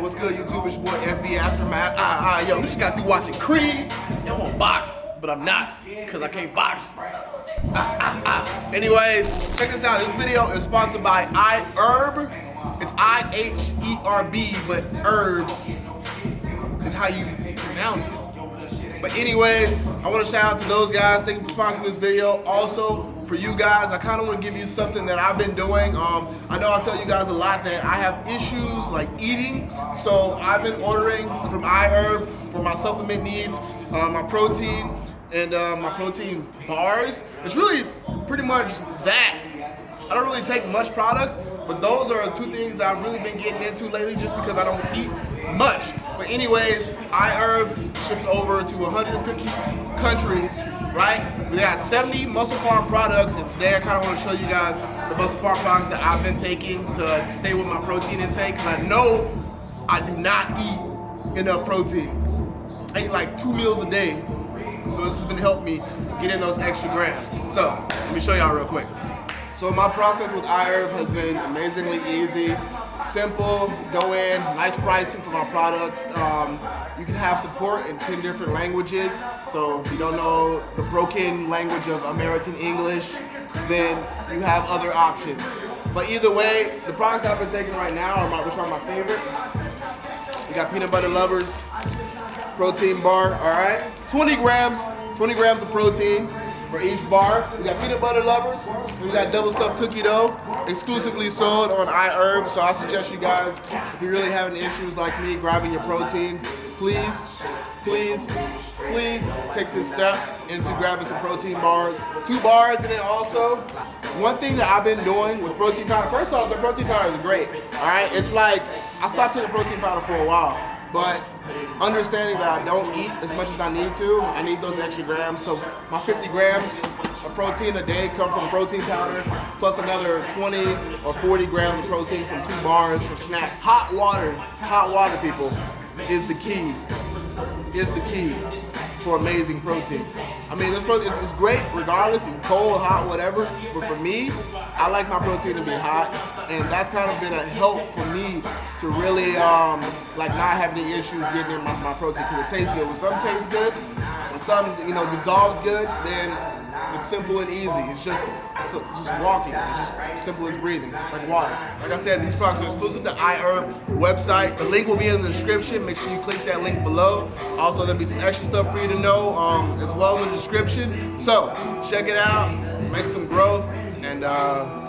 what's good, YouTube? It's your boy FB Aftermath. Ah, ah, yo, we just got through watching Creed. Yo, I'm on box, but I'm not, because I can't box. Ah, ah, ah. Anyways, check this out. This video is sponsored by iHerb. It's I-H-E-R-B, but herb is how you pronounce it. But anyways, I want to shout out to those guys. Thank you for sponsoring this video. Also, for you guys, I kind of want to give you something that I've been doing. Um, I know I tell you guys a lot that I have issues like eating, so I've been ordering from iHerb for my supplement needs, uh, my protein, and uh, my protein bars. It's really pretty much that. I don't really take much product, but those are two things I've really been getting into lately just because I don't eat much. But anyways, iHerb ships over to 150 countries right? We got 70 MusclePharm products, and today I kind of want to show you guys the MusclePharm products that I've been taking to stay with my protein intake, because I know I do not eat enough protein. I eat like two meals a day, so this has been helping me get in those extra grams. So, let me show y'all real quick. So my process with iHerb has been amazingly easy simple, go in, nice pricing for my products. Um, you can have support in 10 different languages. So if you don't know the broken language of American English, then you have other options. But either way, the products I've been taking right now are my, which are my favorite. We got peanut butter lovers, protein bar, all right? 20 grams, 20 grams of protein for each bar. We got peanut butter lovers. We got double stuffed cookie dough, exclusively sold on iHerb. So I suggest you guys, if you're really having issues like me grabbing your protein, please, please, please take this step into grabbing some protein bars. Two bars, and then also, one thing that I've been doing with protein powder, first off, the protein powder is great, all right? It's like, I stopped taking protein powder for a while. But understanding that I don't eat as much as I need to, I need those extra grams. So my 50 grams of protein a day come from protein powder, plus another 20 or 40 grams of protein from two bars for snacks. Hot water, hot water people, is the key, is the key for amazing protein. I mean, this protein is great regardless, cold, hot, whatever. But for me, I like my protein to be hot, and that's kind of been a help for me to really um, like not have any issues getting in my, my protein because it tastes good. When something tastes good, when something you know dissolves good, then it's simple and easy. It's just just walking. It's just simple as breathing. It's like water. Like I said, these products are exclusive to iHerb website. The link will be in the description. Make sure you click that link below. Also, there'll be some extra stuff for you to know um, as well in the description. So check it out. Make some growth and. Uh,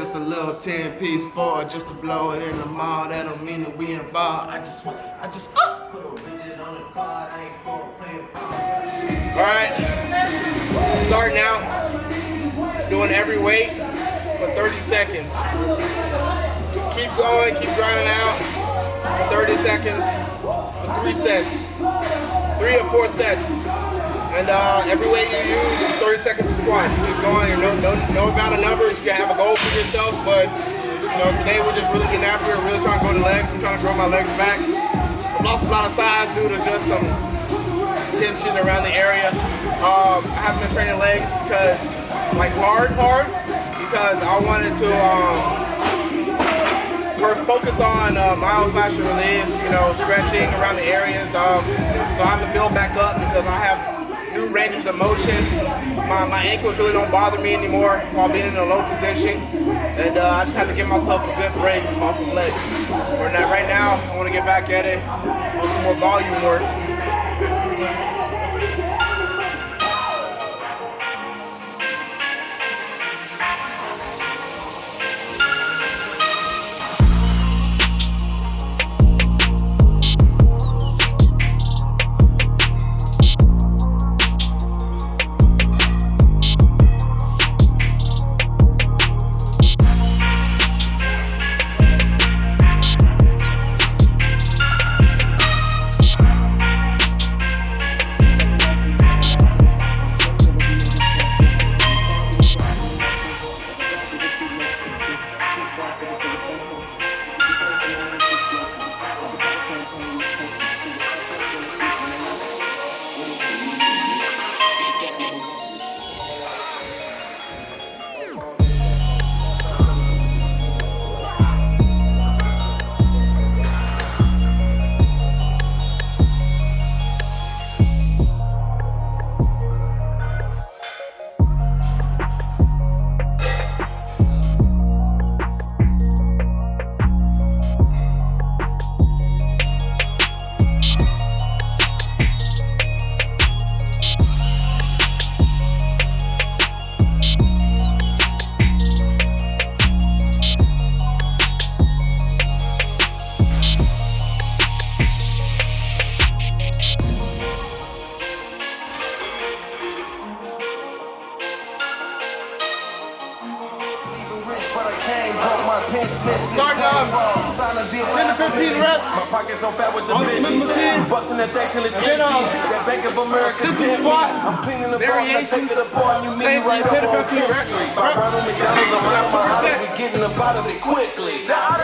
just a little 10 piece for just to blow it in the mall. That don't mean that we involved. I just want, I just, uh. Put a widget on the card. I ain't gonna play it. All right. Starting out, doing every weight for 30 seconds. Just keep going, keep grinding out for 30 seconds for three sets. Three or four sets. And uh, every weight you use, 30 seconds of squat. You're just going, no, no, no amount of numbers. You can have a goal for yourself, but you know, today we're just really getting after it, really trying to grow the legs. I'm trying to grow my legs back. I've lost a lot of size due to just some tension around the area. Um, I haven't been training legs because, like hard, hard, because I wanted to um, focus on uh, myofascial release, you know, stretching around the areas. Um, so I have to build back up because I have new ranges of motion. My, my ankles really don't bother me anymore while being in a low position. And uh, I just have to give myself a good break off of legs. Right now, I want to get back at it on some more volume work. Starting off 10 to 15 reps My pockets on fat with the on machine. Busting that thing till it's then, uh, That Bank of America sissy squat. I'm cleaning the variation. Take it apart. You meet me right 10 to 15 reps. My brother McDonald's around my house. We getting up out of it quickly. Now,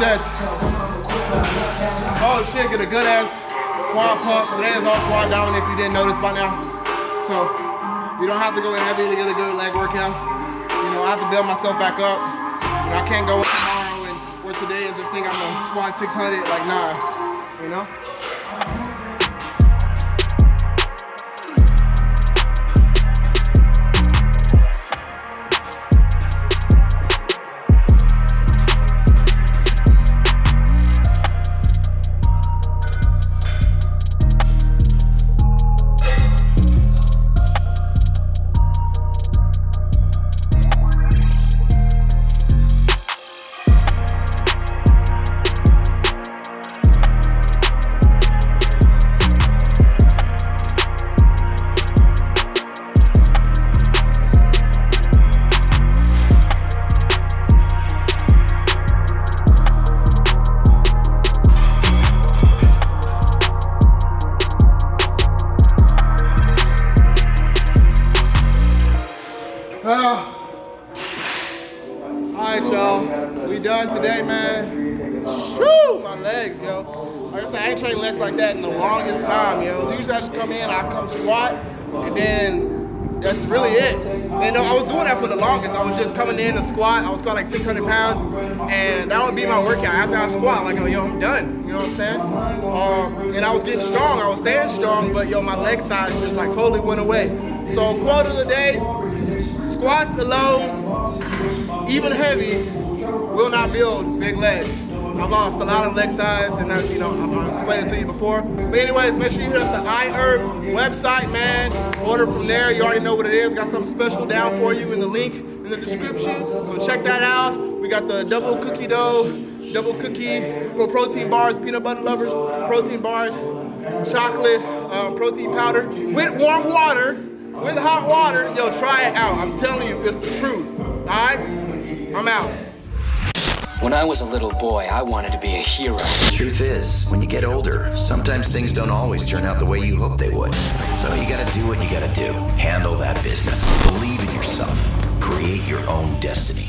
myself back up. So that's offline down if you didn't notice by now. So you don't have to go heavy to get a good leg workout. You know, I have to build myself back up. I can't go in tomorrow and or today and just think I'm gonna squat 600. Like, nah, you know? All right, y'all. We done today, man. Whew, my legs, yo. Like I said, I ain't trained legs like that in the longest time, yo. Usually I just come in, I come squat, and then that's really it. And uh, I was doing that for the longest. I was just coming in to squat. I was squatting like 600 pounds, and that would be my workout. After I squat, like, yo, I'm done. You know what I'm saying? Um, and I was getting strong. I was staying strong, but yo, my leg size just like totally went away. So quote of the day, squats alone, even heavy, will not build big legs. I've lost a lot of leg size, and that's, you know, I've explained it to you before. But anyways, make sure you hit up the iHerb website, man. Order from there. You already know what it is. Got something special down for you in the link in the description. So check that out. We got the double cookie dough, double cookie protein bars, peanut butter lovers, protein bars, chocolate, um, protein powder with warm water, with hot water. Yo, try it out. I'm telling you, it's the truth. All right? I'm out. When I was a little boy, I wanted to be a hero. The truth is, when you get older, sometimes things don't always turn out the way you hope they would. So you gotta do what you gotta do. Handle that business. Believe in yourself. Create your own destiny.